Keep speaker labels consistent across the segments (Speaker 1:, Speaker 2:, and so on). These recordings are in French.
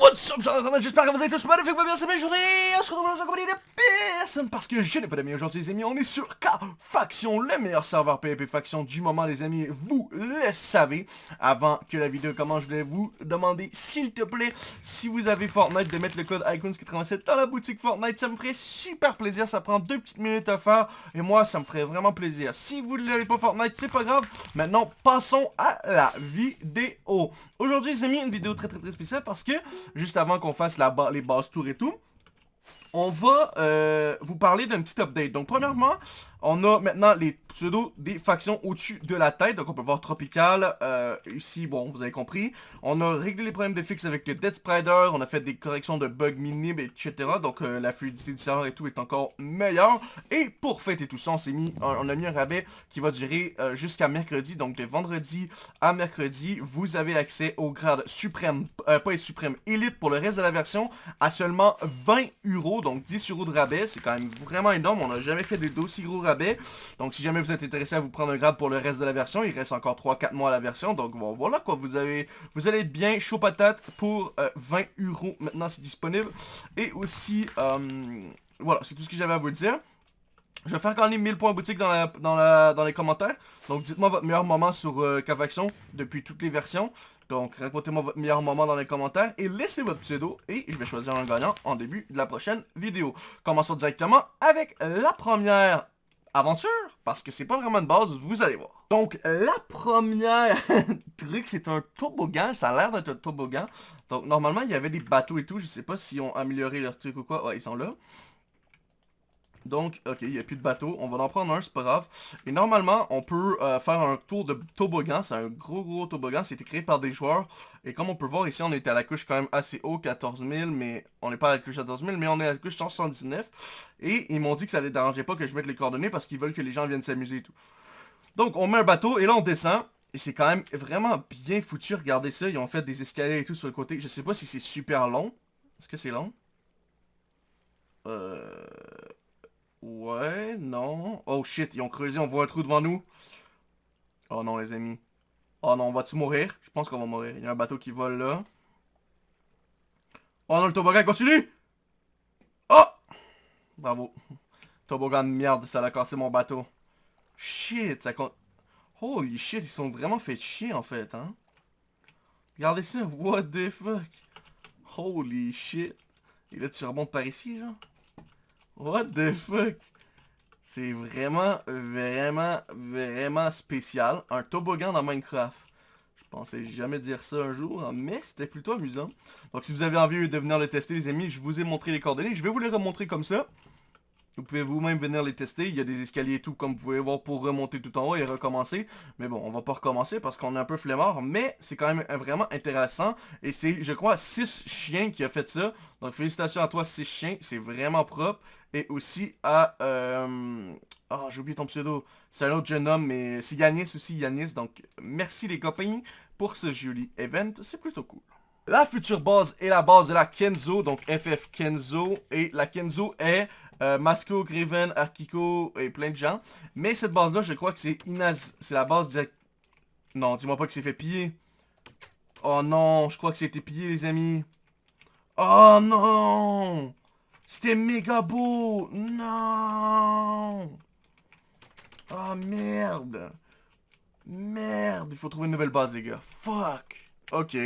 Speaker 1: What's up, j'espère que vous allez tous magnifiques, bien, c'est bien aujourd'hui, on se retrouve dans un compagnie de personne parce que je n'ai pas d'amis aujourd'hui les amis, on est sur K-Faction, le meilleur serveur PvP Faction du moment les amis, vous le savez. Avant que la vidéo commence, je voulais vous demander, s'il te plaît, si vous avez Fortnite, de mettre le code Icons87 dans la boutique Fortnite, ça me ferait super plaisir, ça prend deux petites minutes à faire, et moi ça me ferait vraiment plaisir. Si vous ne l'avez pas Fortnite, c'est pas grave, maintenant passons à la vidéo. Aujourd'hui les amis, une vidéo très très très spéciale parce que juste avant qu'on fasse la les bases tours et tout, on va euh, vous parler d'un petit update. Donc, premièrement, on a maintenant les pseudos des factions au-dessus de la tête. Donc, on peut voir Tropical. Euh, ici, bon, vous avez compris. On a réglé les problèmes de fixe avec le Dead Sprider. On a fait des corrections de bugs minimes, etc. Donc, euh, la fluidité du serveur et tout est encore meilleure. Et pour fêter tout ça, on mis, on a mis un rabais qui va durer jusqu'à mercredi. Donc, de vendredi à mercredi, vous avez accès au grade suprême, pas suprême, élite pour le reste de la version à seulement 20 euros. Donc, 10 euros de rabais. C'est quand même vraiment énorme. On n'a jamais fait des dossiers gros rabais donc si jamais vous êtes intéressé à vous prendre un grade pour le reste de la version, il reste encore 3-4 mois à la version. Donc voilà quoi, vous avez vous allez être bien chaud patate pour 20 euh, euros. Maintenant c'est disponible. Et aussi, euh, voilà, c'est tout ce que j'avais à vous dire. Je vais faire gagner 1000 points boutique dans, la, dans, les commentaires. Donc dites-moi votre meilleur moment sur euh, depuis toutes les versions. Donc racontez-moi votre meilleur moment dans les commentaires et laissez votre pseudo et je vais choisir un gagnant en début de la prochaine vidéo. Commençons directement avec la première aventure, parce que c'est pas vraiment une base, vous allez voir. Donc, la première truc, c'est un toboggan, ça a l'air d'être un toboggan. Donc, normalement, il y avait des bateaux et tout, je sais pas s'ils ont amélioré leur truc ou quoi. Ouais, ils sont là. Donc, ok, il n'y a plus de bateau. On va en prendre un, c'est pas grave. Et normalement, on peut euh, faire un tour de toboggan. C'est un gros, gros toboggan. C'était créé par des joueurs. Et comme on peut voir ici, on est à la couche quand même assez haut, 14 000. Mais on n'est pas à la couche 14 000, mais on est à la couche 179. Et ils m'ont dit que ça les dérangeait pas que je mette les coordonnées parce qu'ils veulent que les gens viennent s'amuser et tout. Donc, on met un bateau et là, on descend. Et c'est quand même vraiment bien foutu. Regardez ça. Ils ont fait des escaliers et tout sur le côté. Je sais pas si c'est super long. Est-ce que c'est long? Euh... Ouais, non. Oh shit, ils ont creusé, on voit un trou devant nous. Oh non, les amis. Oh non, on va-tu mourir? Je pense qu'on va mourir. Il y a un bateau qui vole là. Oh non, le toboggan continue! Oh! Bravo. Toboggan de merde, ça a cassé mon bateau. Shit, ça compte... Holy shit, ils sont vraiment fait chier en fait, hein? Regardez ça, what the fuck? Holy shit. Et là, tu remontes par ici, genre? What the fuck? C'est vraiment, vraiment, vraiment spécial. Un toboggan dans Minecraft. Je pensais jamais dire ça un jour, hein, mais c'était plutôt amusant. Donc si vous avez envie de venir le tester, les amis, je vous ai montré les coordonnées. Je vais vous les remontrer comme ça. Vous pouvez vous-même venir les tester. Il y a des escaliers et tout, comme vous pouvez voir, pour remonter tout en haut et recommencer. Mais bon, on va pas recommencer parce qu'on est un peu flemmard. Mais c'est quand même vraiment intéressant. Et c'est, je crois, 6 chiens qui a fait ça. Donc félicitations à toi, 6 chiens. C'est vraiment propre. Et aussi à... Euh... Oh, j'ai oublié ton pseudo. C'est un autre jeune homme, mais c'est Yanis aussi, Yanis. Donc merci les copains pour ce joli event. C'est plutôt cool. La future base est la base de la Kenzo, donc FF Kenzo. Et la Kenzo est euh, Masco, Graven, Arkiko et plein de gens. Mais cette base-là, je crois que c'est Inaz. C'est la base direct. Non, dis-moi pas que c'est fait piller. Oh non, je crois que c'était pillé, les amis. Oh non C'était méga beau Non Oh merde Merde, il faut trouver une nouvelle base, les gars. Fuck Ok.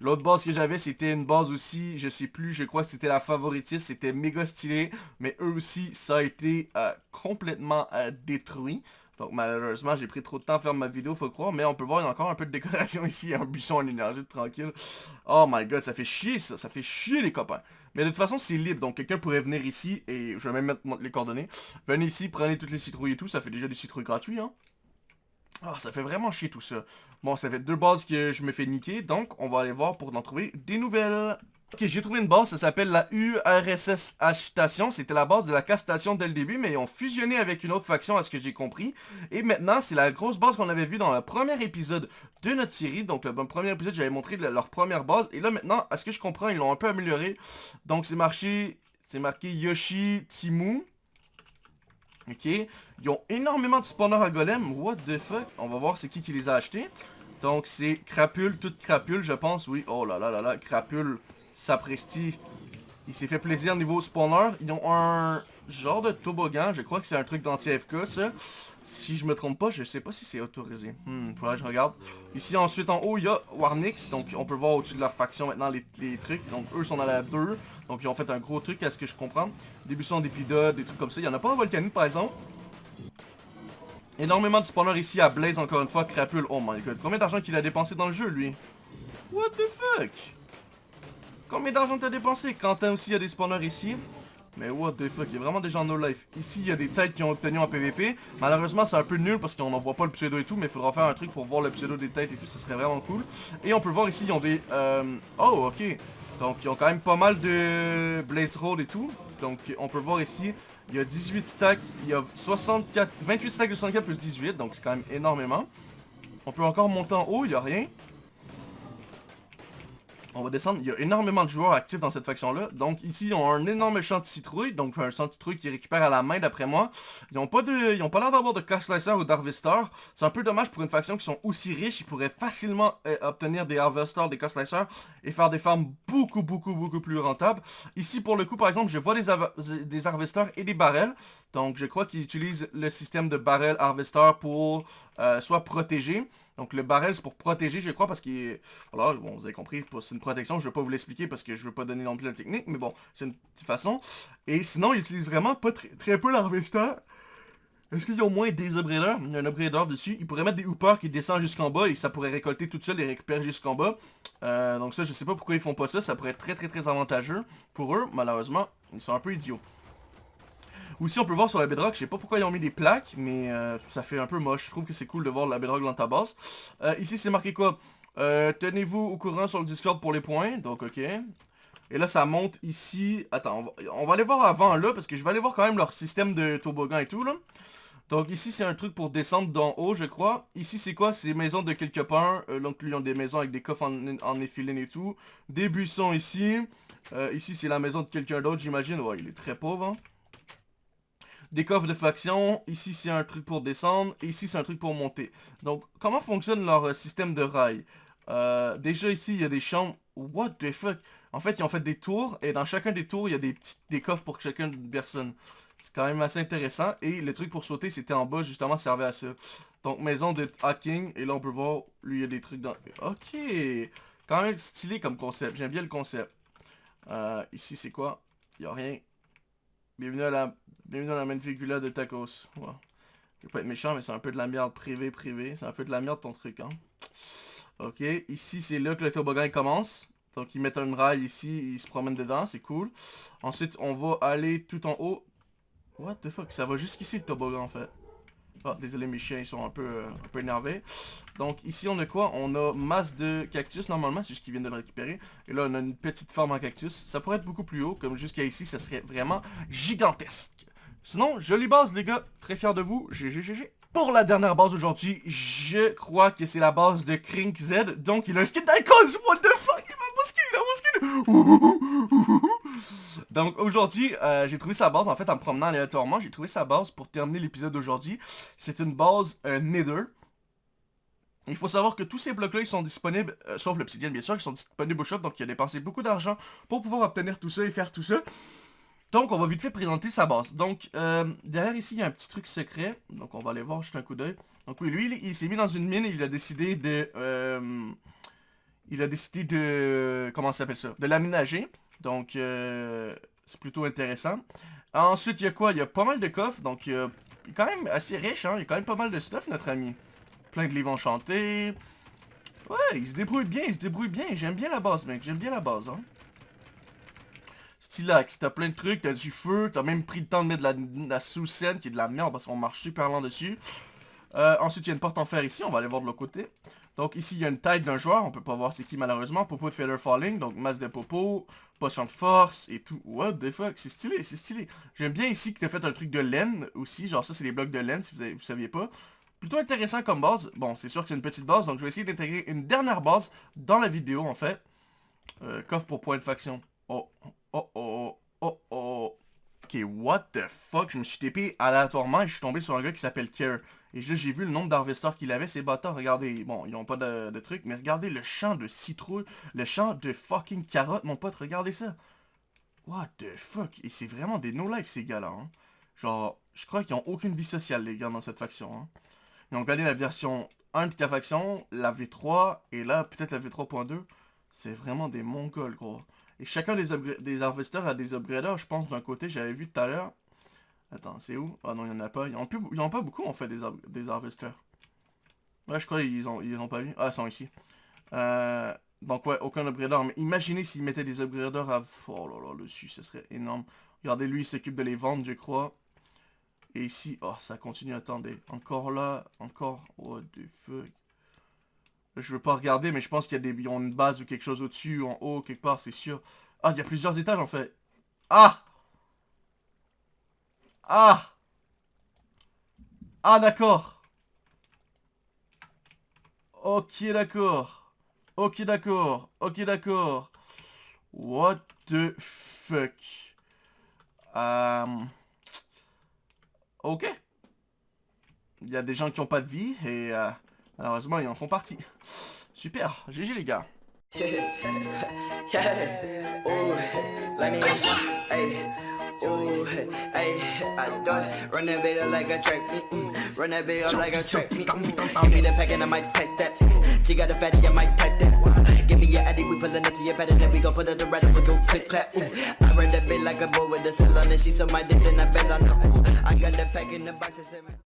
Speaker 1: L'autre base que j'avais, c'était une base aussi, je sais plus, je crois que c'était la favoritiste, c'était méga stylé, mais eux aussi, ça a été euh, complètement euh, détruit. Donc malheureusement, j'ai pris trop de temps à faire ma vidéo, faut croire, mais on peut voir, il y a encore un peu de décoration ici, un buisson en énergie tranquille. Oh my god, ça fait chier ça, ça fait chier les copains. Mais de toute façon, c'est libre, donc quelqu'un pourrait venir ici, et je vais même mettre les coordonnées. Venez ici, prenez toutes les citrouilles et tout, ça fait déjà des citrouilles gratuits, hein. Ah, ça fait vraiment chier tout ça. Bon, ça fait deux bases que je me fais niquer, donc on va aller voir pour en trouver des nouvelles. Ok, j'ai trouvé une base, ça s'appelle la URSS Station. C'était la base de la castation dès le début, mais ils ont fusionné avec une autre faction, à ce que j'ai compris. Et maintenant, c'est la grosse base qu'on avait vue dans le premier épisode de notre série. Donc, le premier épisode, j'avais montré leur première base. Et là, maintenant, à ce que je comprends, ils l'ont un peu amélioré. Donc, c'est marqué, c'est marqué Yoshi Timu. Ok. Ils ont énormément de spawners à golem. What the fuck? On va voir c'est qui qui les a achetés. Donc c'est crapule, toute crapule je pense. Oui. Oh là là là là. Crapule Sapristi, il s'est fait plaisir au niveau spawner. Ils ont un genre de toboggan. Je crois que c'est un truc d'anti-FK, ça. Si je me trompe pas, je sais pas si c'est autorisé. Hmm, faudrait que je regarde. Ici, ensuite, en haut, il y a Warnix. Donc, on peut voir au-dessus de leur faction maintenant les, trucs. Donc, eux sont dans la 2. Donc, ils ont fait un gros truc, à ce que je comprends. Début sont des pilotes, des trucs comme ça. Il y en a pas en Volcanique, par exemple. Énormément de spawners ici à Blaze, encore une fois. Crapule. Oh my god. Combien d'argent qu'il a dépensé dans le jeu, lui? What the fuck? Combien d'argent t'as dépensé? Quentin aussi, il y a des spawners ici. Mais what the fuck, il y a vraiment des gens no life. Ici, il y a des têtes qui ont obtenu en PVP. Malheureusement, c'est un peu nul parce qu'on n'en voit pas le pseudo et tout, mais il faudra faire un truc pour voir le pseudo des têtes et tout, ça serait vraiment cool. Et on peut voir ici, ils ont des... Euh... Oh, ok. Donc, ils ont quand même pas mal de Blaze Road et tout. Donc, on peut voir ici, il y a 18 stacks, il y a 64... 28 stacks de 64 plus 18, donc c'est quand même énormément. On peut encore monter en haut, il n'y a rien. On va descendre. Il y a énormément de joueurs actifs dans cette faction-là. Donc ici, ils ont un énorme champ de citrouille. Donc un champ de citrouille qui récupère à la main d'après moi. Ils n'ont pas de, ils pas l'air d'avoir de Slicer ou d'Harvester. C'est un peu dommage pour une faction qui sont aussi riches. Ils pourraient facilement euh, obtenir des Harvesters, des Slicer et faire des farms beaucoup, beaucoup, beaucoup plus rentables. Ici, pour le coup, par exemple, je vois des, des Harvesters et des barrels. Donc je crois qu'ils utilisent le système de barrel Harvester pour euh, soit protéger donc le barrel, c'est pour protéger, je crois, parce qu'il. Voilà, bon, vous avez compris, c'est une protection. Je ne vais pas vous l'expliquer parce que je ne veux pas donner non plus la technique, mais bon, c'est une petite façon. Et sinon, ils utilisent vraiment pas très, très peu l'harvester. Est-ce qu'ils ont moins des upgraders? Il y a un upgrader dessus. Ils pourraient mettre des hoopers qui descendent jusqu'en bas et ça pourrait récolter tout seul et récupérer jusqu'en bas. Euh, donc ça, je sais pas pourquoi ils font pas ça. Ça pourrait être très très très avantageux pour eux. Malheureusement, ils sont un peu idiots. Aussi, on peut voir sur la bedrock, je sais pas pourquoi ils ont mis des plaques, mais euh, ça fait un peu moche. Je trouve que c'est cool de voir la bedrock dans ta base. Euh, ici, c'est marqué quoi? Euh, Tenez-vous au courant sur le Discord pour les points. Donc, ok. Et là, ça monte ici. Attends, on va, aller voir avant là, parce que je vais aller voir quand même leur système de toboggan et tout, là. Donc ici, c'est un truc pour descendre d'en haut, je crois. Ici, c'est quoi? C'est maison de quelque part. donc, lui, ils ont des maisons avec des coffres en, en et tout. Des buissons ici. ici, c'est la maison de quelqu'un d'autre, j'imagine. Ouais, il est très pauvre, hein. Des coffres de faction. Ici, c'est un truc pour descendre. Et ici, c'est un truc pour monter. Donc, comment fonctionne leur euh, système de rail? Euh, Déjà, ici, il y a des chambres. What the fuck? En fait, ils ont fait des tours. Et dans chacun des tours, il y a des, petits, des coffres pour chacune personne. C'est quand même assez intéressant. Et le truc pour sauter, c'était en bas, justement, servait à ça. Donc, maison de hacking. Et là, on peut voir, lui, il y a des trucs dans... Ok Quand même stylé comme concept. J'aime bien le concept. Euh, ici, c'est quoi? Il n'y a rien. Bienvenue à la Bienvenue dans la de Tacos. Je vais pas être méchant, mais c'est un peu de la merde privée, privée. C'est un peu de la merde ton truc, hein. Ok, ici c'est là que le toboggan commence. Donc ils mettent un rail ici, ils se promènent dedans, c'est cool. Ensuite, on va aller tout en haut. What the fuck, ça va jusqu'ici le toboggan en fait. Ah, désolé, mes chiens, ils sont un peu, euh, un peu énervés. Donc, ici, on a quoi? On a masse de cactus, normalement, c'est juste qu'ils viennent de le récupérer. Et là, on a une petite forme en cactus. Ça pourrait être beaucoup plus haut, comme jusqu'à ici, ça serait vraiment gigantesque. Sinon, jolie base, les gars. Très fier de vous. GGGG. Pour la dernière base aujourd'hui, je crois que c'est la base de Krink Z. Donc, il a un skin d'Icons. What the fuck? Donc, aujourd'hui, euh, j'ai trouvé sa base. En fait, en me promenant aléatoirement, j'ai trouvé sa base pour terminer l'épisode d'aujourd'hui. C'est une base euh, Nether. Il faut savoir que tous ces blocs-là, ils sont disponibles, euh, sauf l'obsidienne bien sûr, ils sont disponibles au shop, donc il a dépensé beaucoup d'argent pour pouvoir obtenir tout ça et faire tout ça. Donc, on va vite fait présenter sa base. Donc, derrière ici, il y a un petit truc secret. Donc, on va aller voir juste un coup d'œil. Donc, oui, lui, il, s'est mis dans une mine il a décidé de... Il a décidé de... Comment ça s'appelle ça De l'aménager. Donc, euh, c'est plutôt intéressant. Ensuite, il y a quoi? Il y a pas mal de coffres. Donc, il, est quand même assez riche, hein. Il y a quand même pas mal de stuff, notre ami. Plein de livres enchantés. Ouais, il se débrouille bien, il se débrouille bien. J'aime bien la base, mec. J'aime bien la base, hein. Stylax, t'as plein de trucs, t'as du feu, t'as même pris le temps de mettre de la, sous-scène qui est de la merde parce qu'on marche super lent dessus. Euh, ensuite, il y a une porte en fer ici, on va aller voir de l'autre côté. Donc ici, il y a une tête d'un joueur, on peut pas voir c'est qui malheureusement. Popo de Feather Falling, donc masse de popo, potion de force et tout. What the fuck, c'est stylé, c'est stylé. J'aime bien ici que t'as fait un truc de laine aussi, genre ça c'est des blocs de laine si vous, avez, saviez pas. Plutôt intéressant comme base. Bon, c'est sûr que c'est une petite base, donc je vais essayer d'intégrer une dernière base dans la vidéo en fait. Euh, coffre pour point de faction. Oh, Oh oh, Ok, what the fuck? Je me suis TP aléatoirement et je suis tombé sur un gars qui s'appelle Care. Et là, j'ai vu le nombre d'harvesteurs qu'il avait, ces bâtards. Regardez, bon, ils ont pas de, trucs, mais regardez le champ de citrouilles, le champ de fucking carottes, mon pote, regardez ça. What the fuck? Et c'est vraiment des no-life, ces gars-là, hein. Genre, je crois qu'ils ont aucune vie sociale, les gars, dans cette faction, hein. Ils ont la version 1 de ta faction, la V3, et là, peut-être la V3.2. C'est vraiment des mongols, gros. Et chacun des, des harvesters a des upgraders, je pense, d'un côté, j'avais vu tout à l'heure. Attends, c'est où? Ah non, il n'y en a pas. Ils n'en ont pas beaucoup, en fait, des, des harvesters. Ouais, je crois qu'ils ont, ils pas vu. Ah, ils sont ici. Euh, donc, ouais, aucun upgrader. Mais imaginez s'ils mettaient des upgraders à... Oh là là, dessus, ce serait énorme. Regardez, lui, il s'occupe de les vendre, je crois. Et ici, oh, ça continue, attendez. Encore là, encore... What the fuck je veux pas regarder, mais je pense qu'il y a des, ils ont une base ou quelque chose au-dessus, en haut, quelque part, c'est sûr. Ah, il y a plusieurs étages, en fait. Ah Ah Ah, d'accord. Ok, d'accord. Ok, d'accord. Ok, d'accord. What the fuck? Um... Ok. Il y a des gens qui ont pas de vie et... Euh... Malheureusement, ils en font partie. Super, GG les gars. Do it. Run that bitch like a track. Run that bitch like a track. -mm. Give me the pack and I might pack that. She got a fatty, I might pack that. Give me your addy, we pullin' it to your bed and then we gon' put it around and we go click clap. I run that bitch like a boy with a cell on it. She so my dick, then I fell on her. I got the pack in the box and